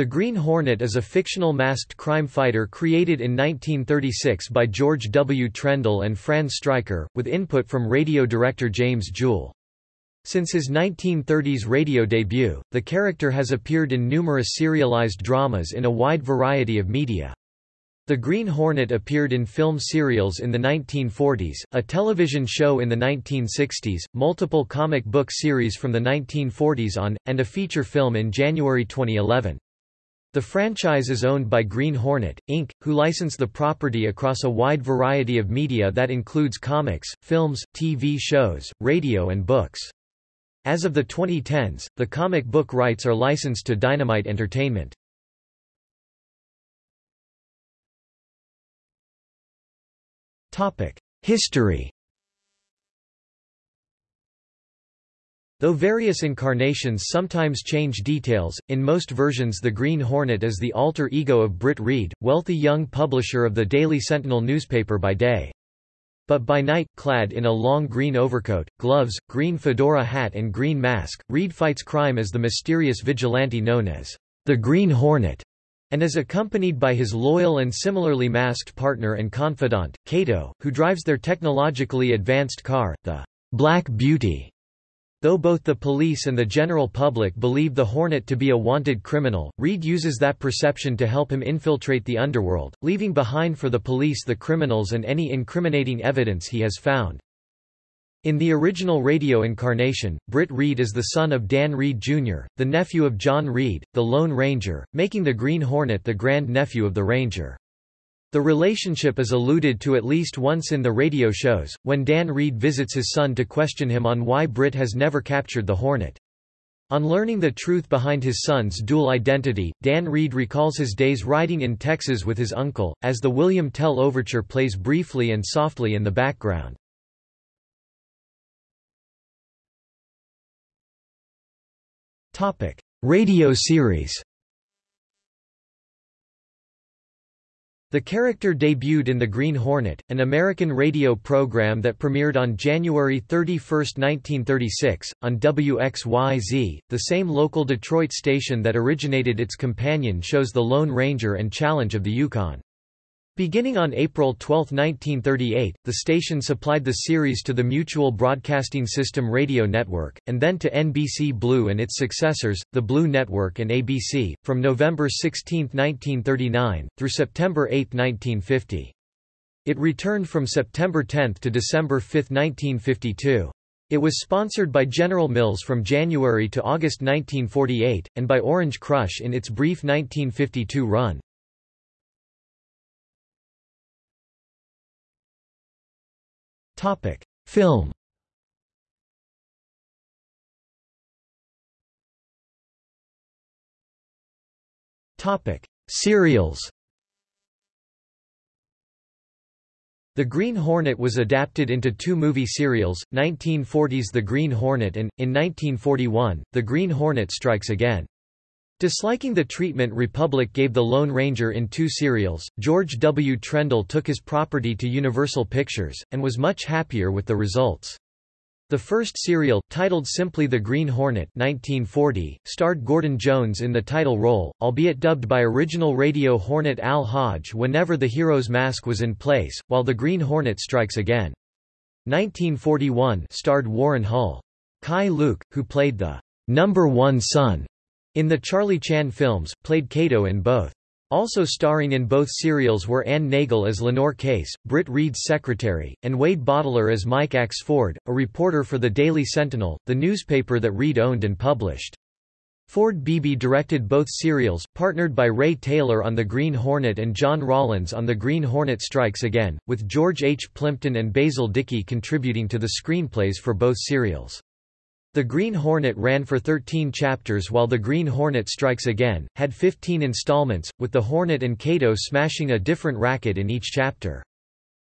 The Green Hornet is a fictional masked crime fighter created in 1936 by George W. Trendle and Fran Stryker, with input from radio director James Jewell. Since his 1930s radio debut, the character has appeared in numerous serialized dramas in a wide variety of media. The Green Hornet appeared in film serials in the 1940s, a television show in the 1960s, multiple comic book series from the 1940s on, and a feature film in January 2011. The franchise is owned by Green Hornet, Inc., who license the property across a wide variety of media that includes comics, films, TV shows, radio and books. As of the 2010s, the comic book rights are licensed to Dynamite Entertainment. History Though various incarnations sometimes change details, in most versions the Green Hornet is the alter ego of Britt Reid, wealthy young publisher of the Daily Sentinel newspaper by day. But by night, clad in a long green overcoat, gloves, green fedora hat and green mask, Reid fights crime as the mysterious vigilante known as the Green Hornet and is accompanied by his loyal and similarly masked partner and confidant, Kato, who drives their technologically advanced car, the Black Beauty. Though both the police and the general public believe the Hornet to be a wanted criminal, Reid uses that perception to help him infiltrate the underworld, leaving behind for the police the criminals and any incriminating evidence he has found. In the original radio incarnation, Britt Reid is the son of Dan Reid Jr., the nephew of John Reid, the Lone Ranger, making the Green Hornet the grand-nephew of the Ranger. The relationship is alluded to at least once in the radio shows, when Dan Reid visits his son to question him on why Britt has never captured the Hornet. On learning the truth behind his son's dual identity, Dan Reid recalls his days riding in Texas with his uncle, as the William Tell overture plays briefly and softly in the background. Radio series The character debuted in The Green Hornet, an American radio program that premiered on January 31, 1936, on WXYZ, the same local Detroit station that originated its companion shows The Lone Ranger and Challenge of the Yukon. Beginning on April 12, 1938, the station supplied the series to the Mutual Broadcasting System radio network, and then to NBC Blue and its successors, the Blue Network and ABC, from November 16, 1939, through September 8, 1950. It returned from September 10 to December 5, 1952. It was sponsored by General Mills from January to August 1948, and by Orange Crush in its brief 1952 run. Topic: Film. Topic: Serials. The Green Hornet was adapted into two movie serials, 1940's The Green Hornet and, in 1941, The Green Hornet Strikes Again. Disliking the treatment Republic gave the Lone Ranger in two serials, George W. Trendle took his property to Universal Pictures, and was much happier with the results. The first serial, titled simply The Green Hornet 1940, starred Gordon Jones in the title role, albeit dubbed by original radio Hornet Al Hodge whenever the hero's mask was in place, while The Green Hornet Strikes Again. 1941 starred Warren Hull. Keye Luke, who played the number one son in the Charlie Chan films, played Kato in both. Also starring in both serials were Anne Nagel as Lenore Case, Britt Reid's secretary, and Wade Boteler as Mike Axford, a reporter for the Daily Sentinel, the newspaper that Reid owned and published. Ford Beebe directed both serials, partnered by Ray Taylor on The Green Hornet and John Rawlins on The Green Hornet Strikes Again, with George H. Plympton and Basil Dickey contributing to the screenplays for both serials. The Green Hornet ran for 13 chapters while The Green Hornet Strikes Again, had 15 installments, with the Hornet and Kato smashing a different racket in each chapter.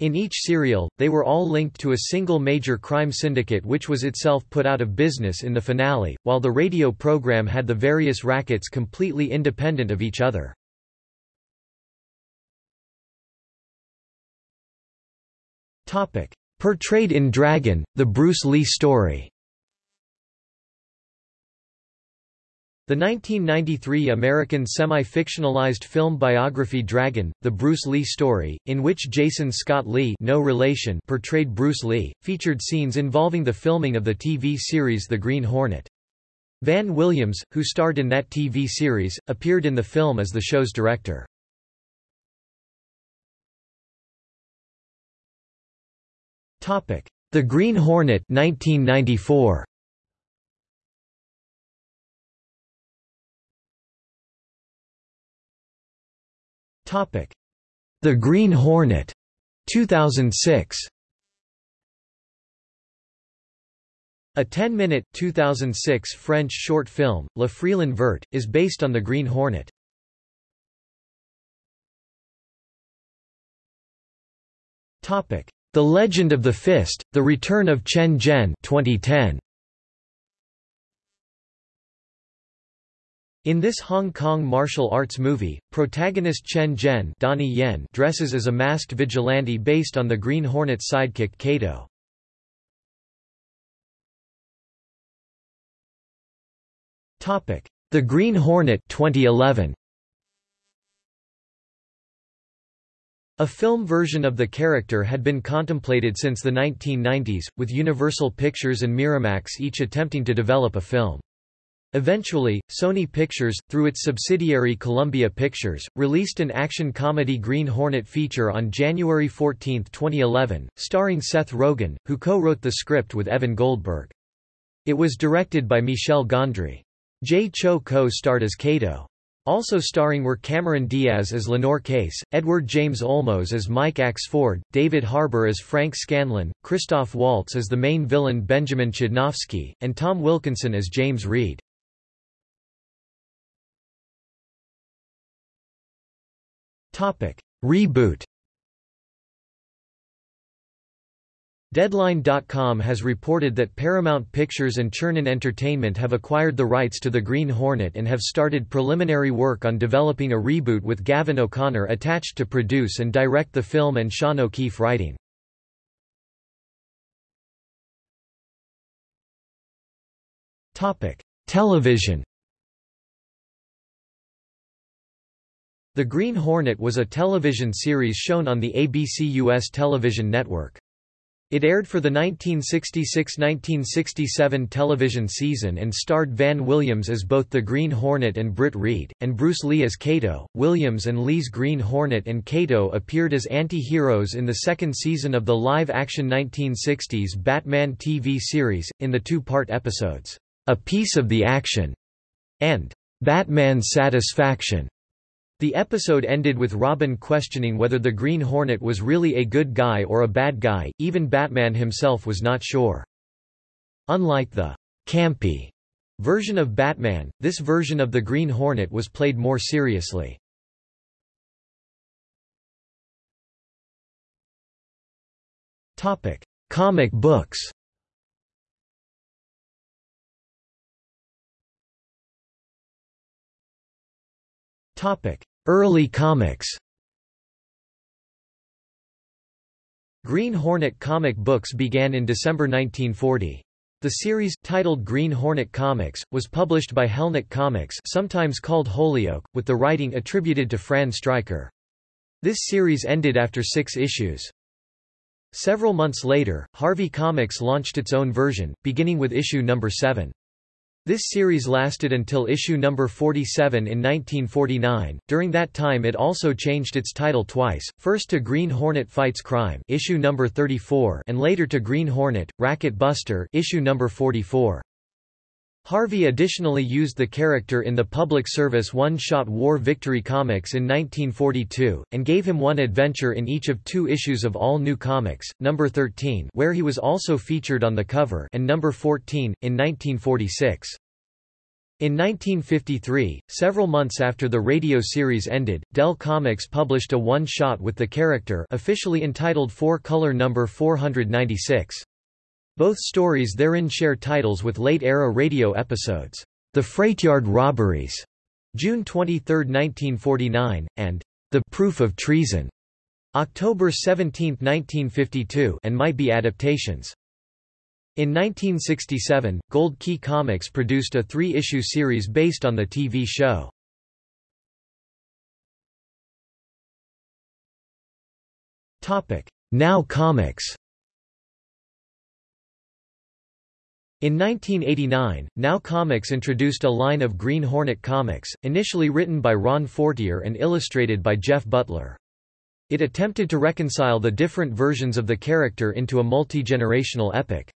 In each serial, they were all linked to a single major crime syndicate which was itself put out of business in the finale, while the radio program had the various rackets completely independent of each other. Portrayed in Dragon, the Bruce Lee story The 1993 American semi-fictionalized film biography Dragon, The Bruce Lee Story, in which Jason Scott Lee no relation portrayed Bruce Lee, featured scenes involving the filming of the TV series The Green Hornet. Van Williams, who starred in that TV series, appeared in the film as the show's director. The Green Hornet 1994. The Green Hornet 2006 A 10-minute 2006 French short film, La Frelon Vert, is based on the Green Hornet. Topic: The Legend of the Fist, The Return of Chen Zhen 2010. In this Hong Kong martial arts movie, protagonist Chen Zhen Donnie Yen dresses as a masked vigilante based on the Green Hornet's sidekick Kato. The Green Hornet 2011. A film version of the character had been contemplated since the 1990s, with Universal Pictures and Miramax each attempting to develop a film. Eventually, Sony Pictures, through its subsidiary Columbia Pictures, released an action-comedy Green Hornet feature on January 14, 2011, starring Seth Rogen, who co-wrote the script with Evan Goldberg. It was directed by Michel Gondry. Jay Chou co-starred as Kato. Also starring were Cameron Diaz as Lenore Case, Edward James Olmos as Mike Axford, David Harbour as Frank Scanlon, Christoph Waltz as the main villain Benjamin Chudnovsky, and Tom Wilkinson as James Reid. Reboot. Deadline.com has reported that Paramount Pictures and Chernin Entertainment have acquired the rights to The Green Hornet and have started preliminary work on developing a reboot with Gavin O'Connor attached to produce and direct the film and Sean O'Keefe writing. Television The Green Hornet was a television series shown on the ABC US television network. It aired for the 1966–1967 television season and starred Van Williams as both the Green Hornet and Britt Reid, and Bruce Lee as Kato. Williams and Lee's Green Hornet and Kato appeared as anti-heroes in the second season of the live-action 1960s Batman TV series, in the two-part episodes, A Piece of the Action and Batman's Satisfaction. The episode ended with Robin questioning whether the Green Hornet was really a good guy or a bad guy, even Batman himself was not sure. Unlike the campy version of Batman, this version of the Green Hornet was played more seriously. Topic: Comic books Topic: Early comics Green Hornet comic books began in December 1940. The series, titled Green Hornet Comics, was published by Helnit Comics sometimes called Holyoke, with the writing attributed to Fran Stryker. This series ended after six issues. Several months later, Harvey Comics launched its own version, beginning with issue number 7. This series lasted until issue number 47 in 1949. During that time it also changed its title twice, first to Green Hornet Fights Crime, issue number 34, and later to Green Hornet: Racket Buster, issue number 44. Harvey additionally used the character in the public service one-shot War Victory comics in 1942, and gave him one adventure in each of two issues of All New Comics, number 13 where he was also featured on the cover and number 14, in 1946. In 1953, several months after the radio series ended, Dell Comics published a one-shot with the character officially entitled Four Color Number 496. Both stories therein share titles with late-era radio episodes, The Freightyard Robberies, June 23, 1949, and The Proof of Treason, October 17, 1952 and might be adaptations. In 1967, Gold Key Comics produced a three-issue series based on the TV show. Now Comics In 1989, Now Comics introduced a line of Green Hornet comics, initially written by Ron Fortier and illustrated by Jeff Butler. It attempted to reconcile the different versions of the character into a multi-generational epic.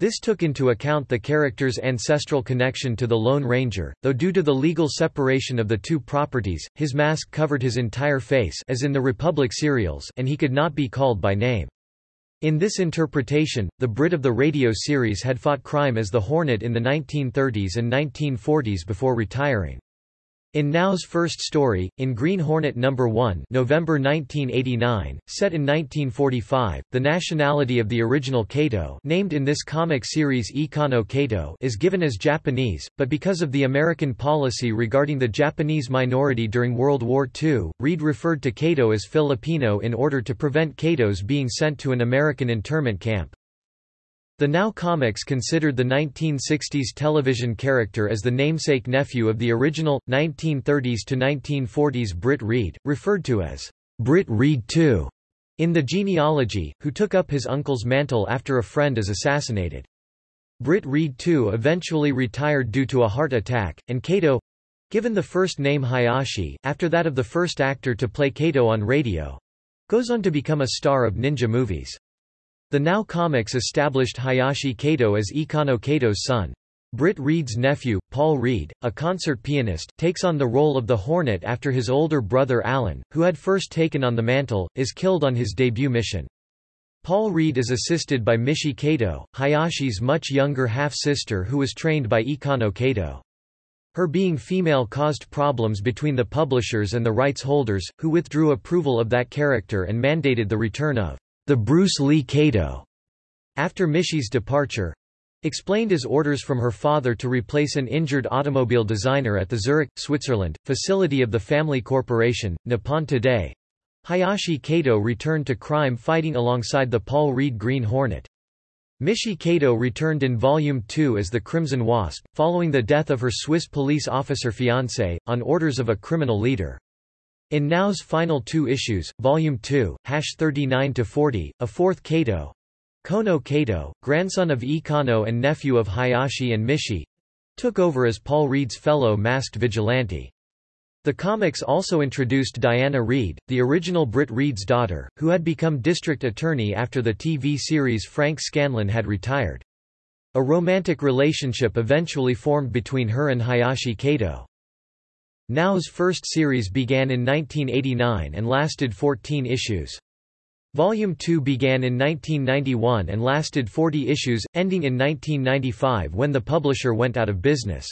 This took into account the character's ancestral connection to the Lone Ranger, though due to the legal separation of the two properties, his mask covered his entire face as in the Republic serials and he could not be called by name. In this interpretation, the Britt of the radio series had fought crime as the Hornet in the 1930s and 1940s before retiring. In Now's first story, in Green Hornet No. 1 November 1989, set in 1945, the nationality of the original Kato named in this comic series Ikano Kato is given as Japanese, but because of the American policy regarding the Japanese minority during World War II, Reid referred to Kato as Filipino in order to prevent Katos being sent to an American internment camp. The Now Comics considered the 1960s television character as the namesake nephew of the original, 1930s to 1940s Britt Reid, referred to as Britt Reid II in the genealogy, who took up his uncle's mantle after a friend is assassinated. Britt Reid II eventually retired due to a heart attack, and Kato—given the first name Hayashi, after that of the first actor to play Kato on radio—goes on to become a star of ninja movies. The Now Comics established Hayashi Kato as Ikano Kato's son. Britt Reid's nephew, Paul Reid, a concert pianist, takes on the role of the Hornet after his older brother Alan, who had first taken on the mantle, is killed on his debut mission. Paul Reid is assisted by Mishi Kato, Hayashi's much younger half-sister who was trained by Ikano Kato. Her being female caused problems between the publishers and the rights holders, who withdrew approval of that character and mandated the return of the Bruce Lee Kato, after Mishi's departure, explained as orders from her father to replace an injured automobile designer at the Zurich, Switzerland, facility of the family corporation, Nippon Today. Hayashi Kato returned to crime fighting alongside the Paul Reid Green Hornet. Mishi Kato returned in Volume 2 as the Crimson Wasp, following the death of her Swiss police officer fiancé, on orders of a criminal leader. In Now's final two issues, Volume 2, hash 39-40, a fourth Kato, Kono Kato, grandson of Ikano and nephew of Hayashi and Mishi, took over as Paul Reid's fellow masked vigilante. The comics also introduced Diana Reid, the original Britt Reid's daughter, who had become district attorney after the TV series Frank Scanlon had retired. A romantic relationship eventually formed between her and Hayashi Kato. Now's first series began in 1989 and lasted 14 issues. Volume 2 began in 1991 and lasted 40 issues, ending in 1995 when the publisher went out of business.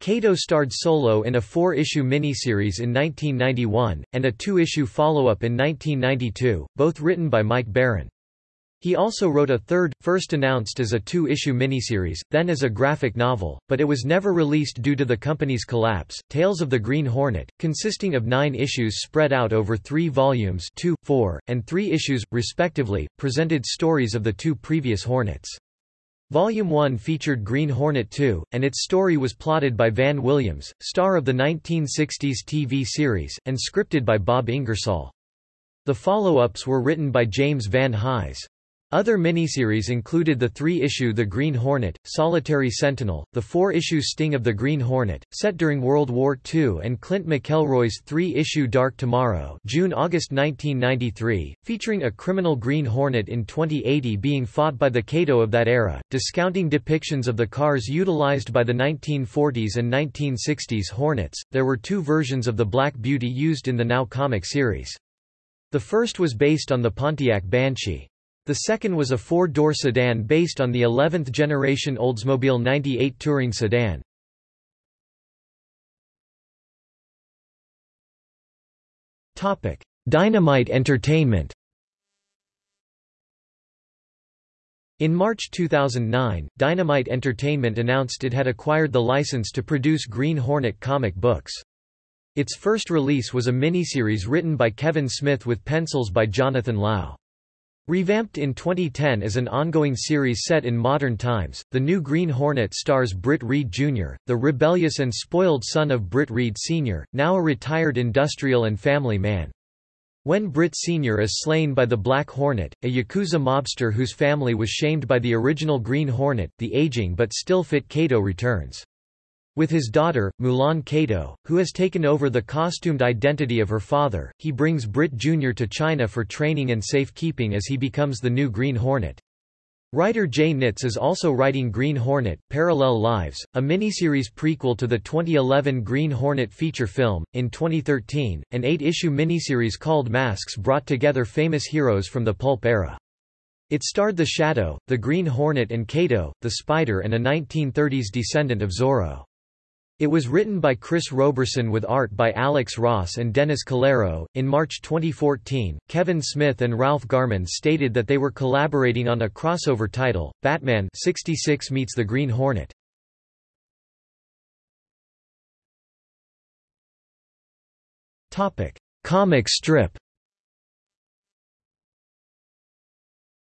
Kato starred solo in a four-issue miniseries in 1991, and a two-issue follow-up in 1992, both written by Mike Baron. He also wrote a third, first announced as a two-issue miniseries, then as a graphic novel, but it was never released due to the company's collapse. Tales of the Green Hornet, consisting of nine issues spread out over three volumes two, four, and three issues, respectively, presented stories of the two previous Hornets. Volume 1 featured Green Hornet 2, and its story was plotted by Van Williams, star of the 1960s TV series, and scripted by Bob Ingersoll. The follow-ups were written by James Van Hise. Other miniseries included the three-issue The Green Hornet, Solitary Sentinel, the four-issue Sting of the Green Hornet, set during World War II and Clint McElroy's three-issue Dark Tomorrow June-August 1993, featuring a criminal Green Hornet in 2080 being fought by the Kato of that era, discounting depictions of the cars utilized by the 1940s and 1960s Hornets. There were two versions of the Black Beauty used in the Now comic series. The first was based on the Pontiac Banshee. The second was a four-door sedan based on the 11th generation Oldsmobile 98 Touring sedan. Dynamite Entertainment In March 2009, Dynamite Entertainment announced it had acquired the license to produce Green Hornet comic books. Its first release was a miniseries written by Kevin Smith with pencils by Jonathan Lau. Revamped in 2010 as an ongoing series set in modern times, the new Green Hornet stars Britt Reid Jr., the rebellious and spoiled son of Britt Reid Sr., now a retired industrial and family man. When Britt Sr. is slain by the Black Hornet, a Yakuza mobster whose family was shamed by the original Green Hornet, the aging but still fit Kato returns. With his daughter, Mulan Kato, who has taken over the costumed identity of her father, he brings Britt Jr. to China for training and safekeeping as he becomes the new Green Hornet. Writer Jai Nitz is also writing Green Hornet, Parallel Lives, a miniseries prequel to the 2011 Green Hornet feature film. In 2013, an eight-issue miniseries called Masks brought together famous heroes from the pulp era. It starred the Shadow, the Green Hornet and Kato, the Spider and a 1930s descendant of Zorro. It was written by Chris Roberson with art by Alex Ross and Dennis Calero. In March 2014, Kevin Smith and Ralph Garman stated that they were collaborating on a crossover title, Batman 66 meets the Green Hornet. Topic: Comic strip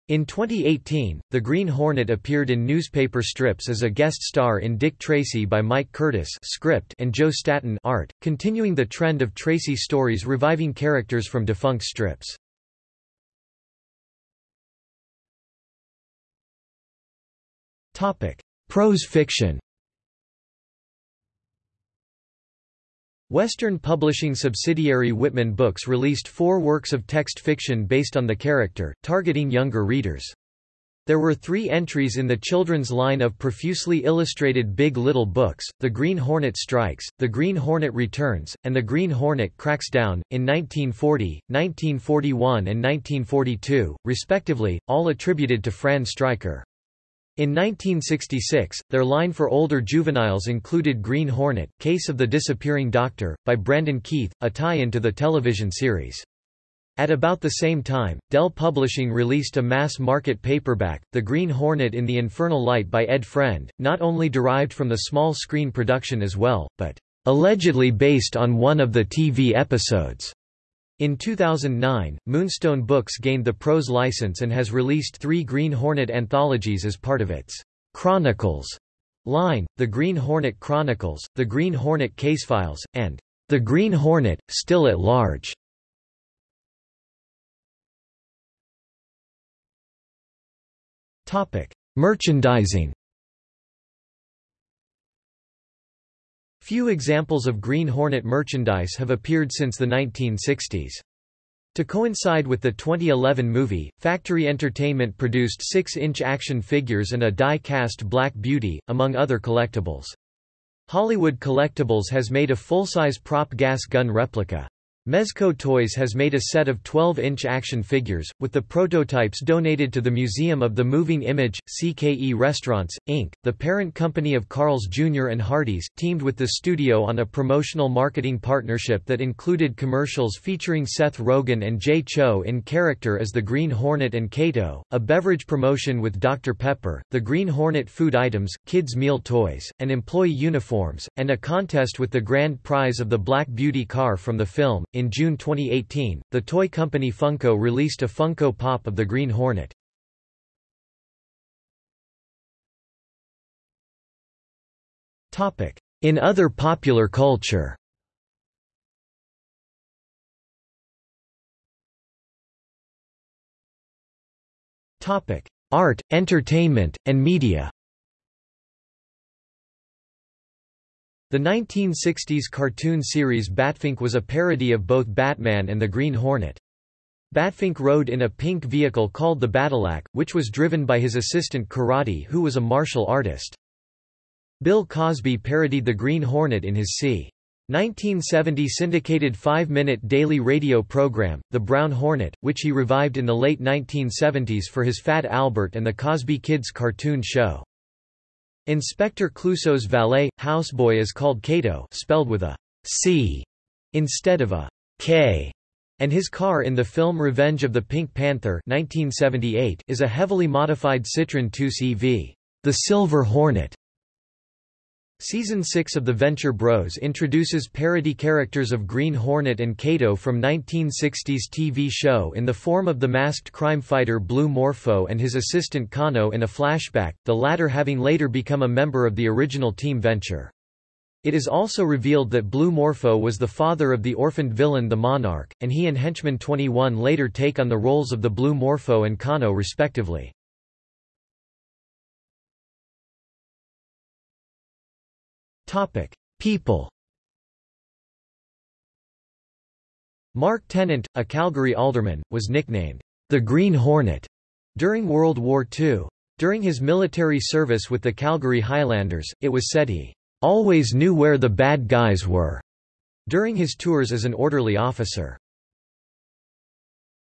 In 2018, the Green Hornet appeared in newspaper strips as a guest star in Dick Tracy by Mike Curtis script and Joe Staton art, continuing the trend of Tracy stories reviving characters from defunct strips. Prose fiction Western publishing subsidiary Whitman Books released four works of text fiction based on the character, targeting younger readers. There were three entries in the children's line of profusely illustrated Big Little books, The Green Hornet Strikes, The Green Hornet Returns, and The Green Hornet Cracks Down, in 1940, 1941 and 1942, respectively, all attributed to Fran Stryker. In 1966, their line for older juveniles included Green Hornet, Case of the Disappearing Doctor, by Brandon Keith, a tie-in to the television series. At about the same time, Dell Publishing released a mass-market paperback, The Green Hornet in the Infernal Light by Ed Friend, not only derived from the small-screen production as well, but allegedly based on one of the TV episodes. In 2009, Moonstone Books gained the prose license and has released three Green Hornet anthologies as part of its Chronicles line, The Green Hornet Chronicles, The Green Hornet Casefiles, and The Green Hornet, Still at Large. Merchandising Few examples of Green Hornet merchandise have appeared since the 1960s. To coincide with the 2011 movie, Factory Entertainment produced 6-inch action figures and a die-cast Black Beauty, among other collectibles. Hollywood Collectibles has made a full-size prop gas gun replica. Mezco Toys has made a set of 12-inch action figures, with the prototypes donated to the Museum of the Moving Image. CKE Restaurants, Inc., the parent company of Carl's Jr. and Hardee's, teamed with the studio on a promotional marketing partnership that included commercials featuring Seth Rogen and Jay Chou in character as the Green Hornet and Kato, a beverage promotion with Dr. Pepper, the Green Hornet food items, kids' meal toys, and employee uniforms, and a contest with the grand prize of the Black Beauty car from the film. In June 2018, the toy company Funko released a Funko Pop of the Green Hornet. In other popular culture. Art, entertainment, and media The 1960s cartoon series Batfink was a parody of both Batman and the Green Hornet. Batfink rode in a pink vehicle called the Batilac, which was driven by his assistant Karate who was a martial artist. Bill Cosby parodied the Green Hornet in his c. 1970 syndicated five-minute daily radio program, The Brown Hornet, which he revived in the late 1970s for his Fat Albert and the Cosby Kids cartoon show. Inspector Clouseau's valet, houseboy is called Cato spelled with a C instead of a K, and his car in the film Revenge of the Pink Panther 1978 is a heavily modified Citroën 2CV, the Silver Hornet. Season 6 of The Venture Bros introduces parody characters of Green Hornet and Kato from 1960s TV show in the form of the masked crime fighter Blue Morpho and his assistant Kano in a flashback, the latter having later become a member of the original Team Venture. It is also revealed that Blue Morpho was the father of the orphaned villain the Monarch, and he and Henchman 21 later take on the roles of the Blue Morpho and Kano respectively. Topic: People. Mark Tennant, a Calgary alderman, was nicknamed the Green Hornet during World War II. During his military service with the Calgary Highlanders, it was said he always knew where the bad guys were. During his tours as an orderly officer,